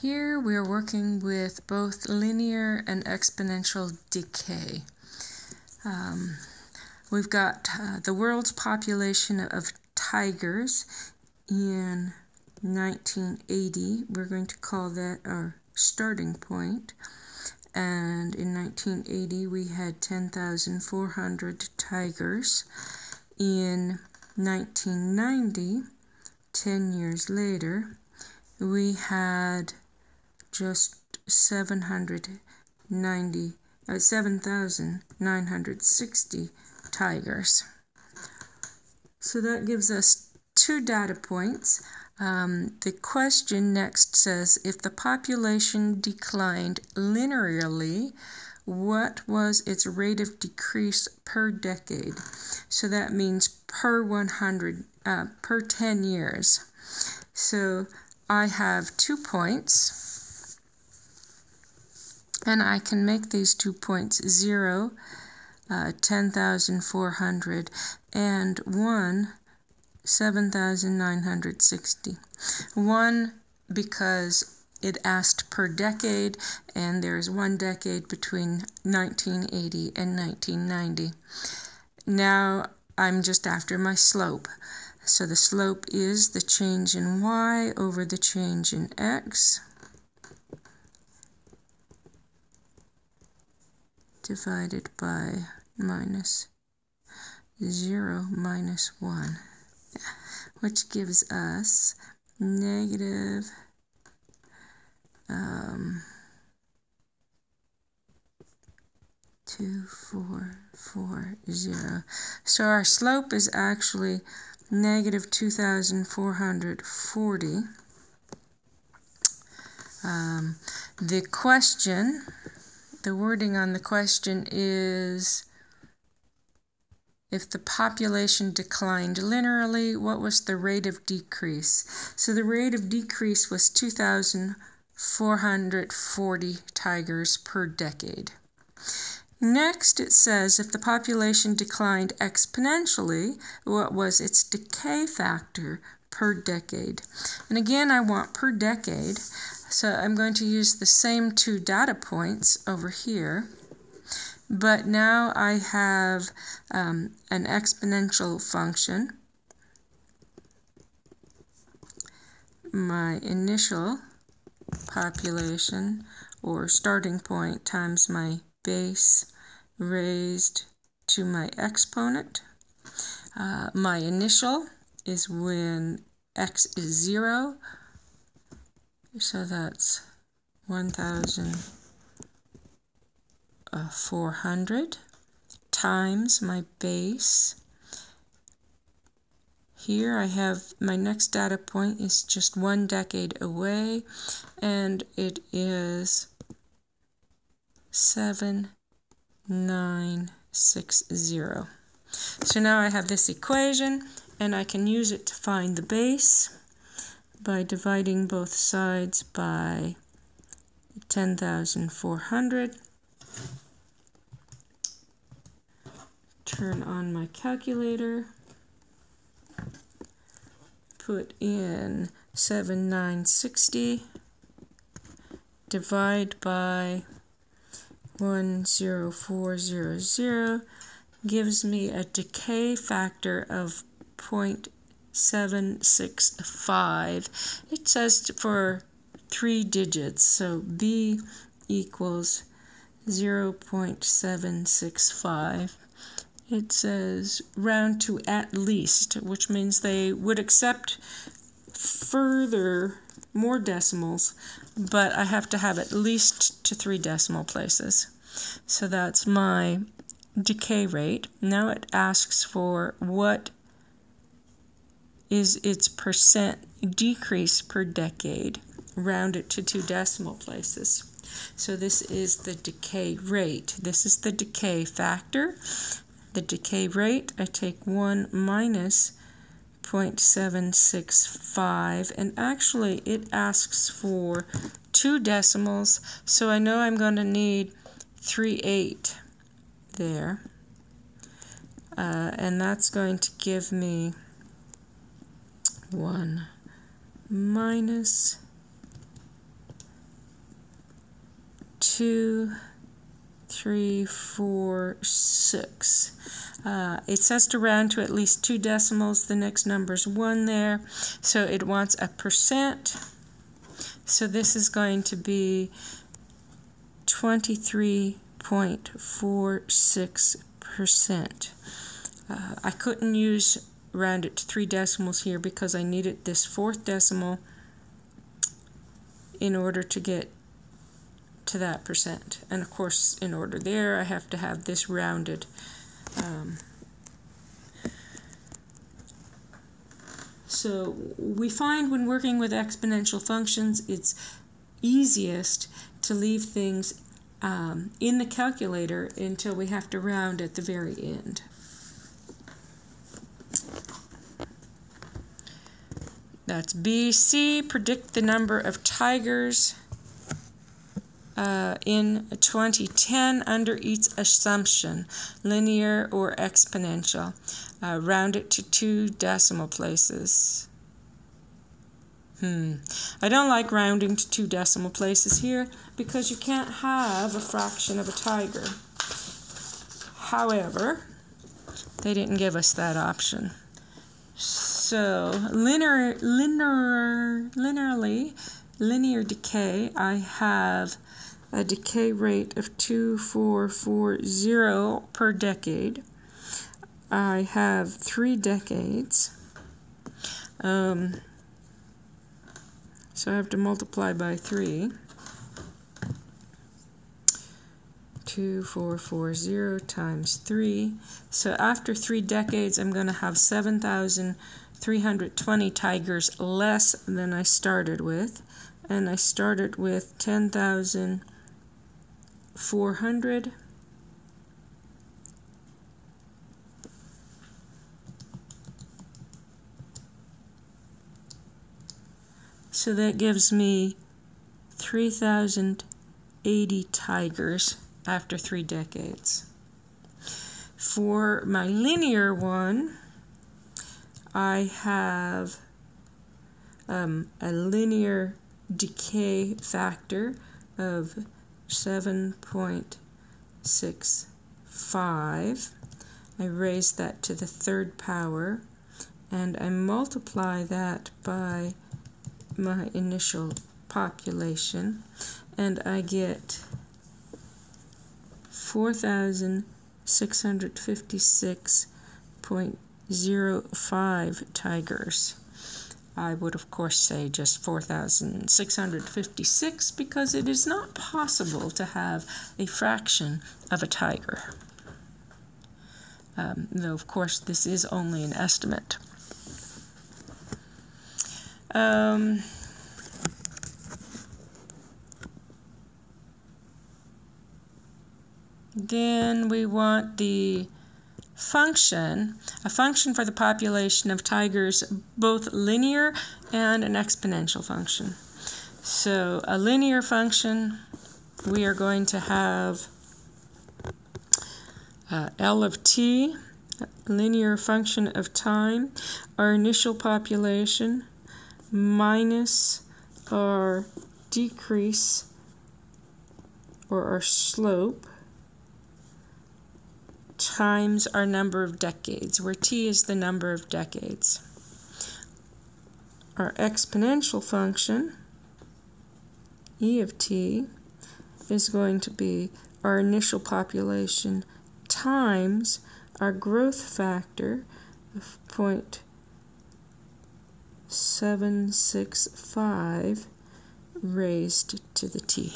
Here we are working with both linear and exponential decay. Um, we've got uh, the world's population of tigers in 1980. We're going to call that our starting point. And in 1980, we had 10,400 tigers. In 1990, 10 years later, we had just 790, uh, 7,960 tigers. So that gives us two data points. Um, the question next says if the population declined linearly, what was its rate of decrease per decade? So that means per 100, uh, per 10 years. So I have two points and I can make these two points 0, uh, 10,400, and 1, 7,960. 1 because it asked per decade, and there's one decade between 1980 and 1990. Now I'm just after my slope. So the slope is the change in y over the change in x. divided by minus 0 minus 1, which gives us negative um, 2440. So our slope is actually negative 2,440. Um, the question the wording on the question is if the population declined linearly, what was the rate of decrease? So the rate of decrease was 2,440 tigers per decade. Next, it says if the population declined exponentially, what was its decay factor per decade? And again, I want per decade. So I'm going to use the same two data points over here, but now I have um, an exponential function. My initial population or starting point times my base raised to my exponent. Uh, my initial is when x is 0 so that's 1,400 uh, times my base. Here I have my next data point is just one decade away and it is 7960. So now I have this equation and I can use it to find the base by dividing both sides by 10,400. Turn on my calculator. Put in 7960. Divide by 10400 gives me a decay factor of 0. 765. It says for three digits, so B equals 0.765. It says round to at least, which means they would accept further more decimals, but I have to have at least to three decimal places. So that's my decay rate. Now it asks for what is its percent decrease per decade, round it to two decimal places. So this is the decay rate. This is the decay factor. The decay rate, I take 1 minus 0.765, and actually it asks for two decimals, so I know I'm going to need 3.8 there. Uh, and that's going to give me 1 minus two, three, four, six. Uh, it says to round to at least two decimals. The next number is one there. So it wants a percent. So this is going to be 23.46%. Uh, I couldn't use round it to three decimals here because I needed this fourth decimal in order to get to that percent. And of course, in order there, I have to have this rounded. Um, so we find when working with exponential functions, it's easiest to leave things um, in the calculator until we have to round at the very end. That's BC. Predict the number of tigers uh, in 2010 under each assumption, linear or exponential. Uh, round it to two decimal places. Hmm. I don't like rounding to two decimal places here because you can't have a fraction of a tiger. However, they didn't give us that option. So linear, linear, linearly, linear decay, I have a decay rate of 2440 per decade. I have three decades. Um, so I have to multiply by three. 2440 times 3. So after three decades, I'm going to have 7,320 tigers less than I started with. And I started with 10,400. So that gives me 3,080 tigers after three decades. For my linear one, I have um, a linear decay factor of 7.65. I raise that to the third power and I multiply that by my initial population and I get 4,656.05 tigers. I would of course say just 4,656 because it is not possible to have a fraction of a tiger. Um, though of course this is only an estimate. Um, then we want the function, a function for the population of tigers, both linear and an exponential function. So a linear function, we are going to have uh, L of t, linear function of time, our initial population, minus our decrease or our slope times our number of decades, where t is the number of decades. Our exponential function, e of t, is going to be our initial population times our growth factor of 0.765 raised to the t.